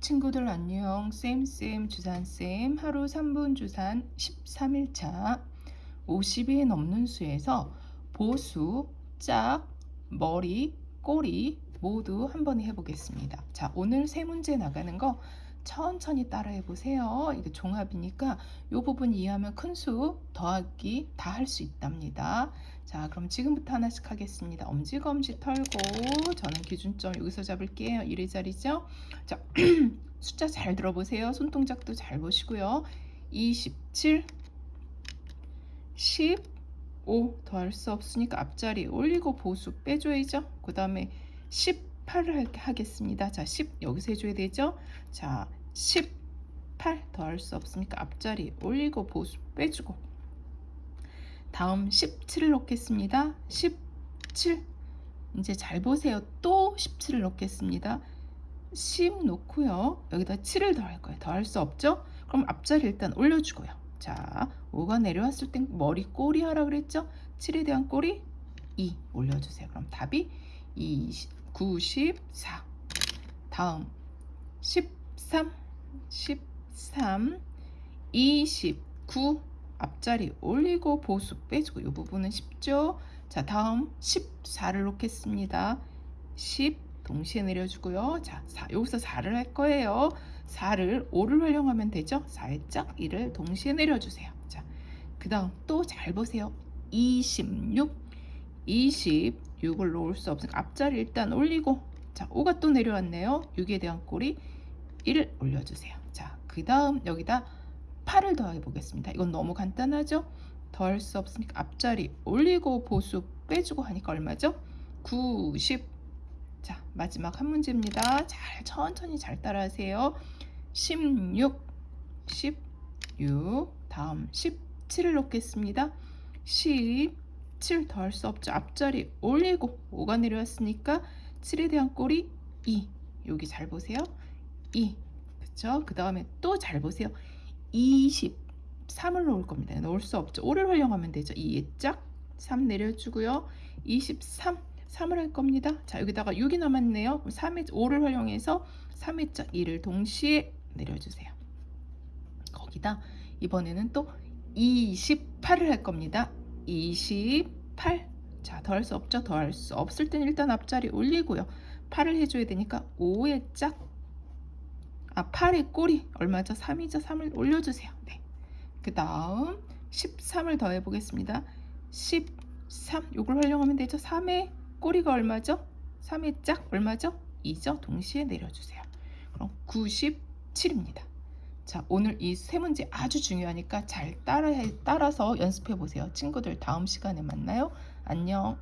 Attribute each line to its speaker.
Speaker 1: 친구들 안녕 쌤쌤 주산쌤 하루 3분 주산 13일차 50이 넘는 수에서 보수, 짝, 머리, 꼬리 모두 한 번에 해보겠습니다. 자 오늘 세 문제 나가는 거 천천히 따라해 보세요. 이게 종합이니까 이 부분 이해하면 큰 수 더하기 다 할 수 있답니다. 자 그럼 지금부터 하나씩 하겠습니다. 엄지검지 털고 저는 기준점 여기서 잡을게요. 1의 자리죠. 자 숫자 잘 들어보세요. 손동작도 잘 보시고요. 27 15 더할 수 없으니까 앞자리 올리고 보수 빼줘야죠. 그 다음에 18을 하겠습니다. 자, 10 여기서 해줘야 되죠. 자, 18 더할 수 없으니까 앞자리 올리고 보수 빼주고 다음 17을 넣겠습니다. 17 이제 잘 보세요. 또 17을 넣겠습니다. 10 놓고요. 여기다 7을 더할 거예요. 더할 수 없죠? 그럼 앞자리 일단 올려주고요. 자, 5가 내려왔을 땐 머리 꼬리 하라 그랬죠? 7에 대한 꼬리 2 올려주세요. 그럼 답이 20, 94 다음 13 13 29 앞자리 올리고 보수 빼주고 이 부분은 쉽죠? 자 다음 14를 놓겠습니다. 10 동시에 내려주고요. 자 4, 여기서 4를 할 거예요. 4를 5를 활용하면 되죠? 살짝 1을 동시에 내려주세요. 자, 그 다음 또 잘 보세요. 26 26을 놓을 수 없으니까 앞자리 일단 올리고 자 5가 또 내려왔네요. 6에 대한 꼬리 1을 올려주세요. 자, 그 다음 여기다 8을 더해 보겠습니다. 이건 너무 간단하죠? 더할 수 없으니까 앞자리 올리고 보수 빼주고 하니까 얼마죠? 90 자, 마지막 한 문제입니다. 잘 천천히 잘 따라하세요. 16 16 다음 17을 놓겠습니다. 17 더할 수 없죠. 앞자리 올리고 5가 내려왔으니까 7에 대한 꼬리 2 여기 잘 보세요. 2 그쵸? 그 다음에 또 잘 보세요. 23을 놓을 겁니다. 놓을 수 없죠. 5를 활용하면 되죠. 2에 짝, 3 내려주고요. 23, 3을 할 겁니다. 자, 여기다가 6이 남았네요. 3의 5를 활용해서 3의 짝 2를 동시에 내려주세요. 거기다 이번에는 또 28을 할 겁니다. 28. 자, 더 할 수 없죠? 더 할 수 없을 땐 일단 앞자리 올리고요. 8을 해줘야 되니까 5의 짝 아, 8의 꼬리 얼마죠? 3이죠? 3을 올려주세요. 네. 그 다음 13을 더해 보겠습니다. 13 요걸 활용하면 되죠? 3의 꼬리가 얼마죠? 3의 짝 얼마죠? 2죠? 동시에 내려주세요. 그럼 97입니다. 자, 오늘 이 세 문제 아주 중요하니까 잘 따라, 따라서 연습해 보세요. 친구들 다음 시간에 만나요. 안녕.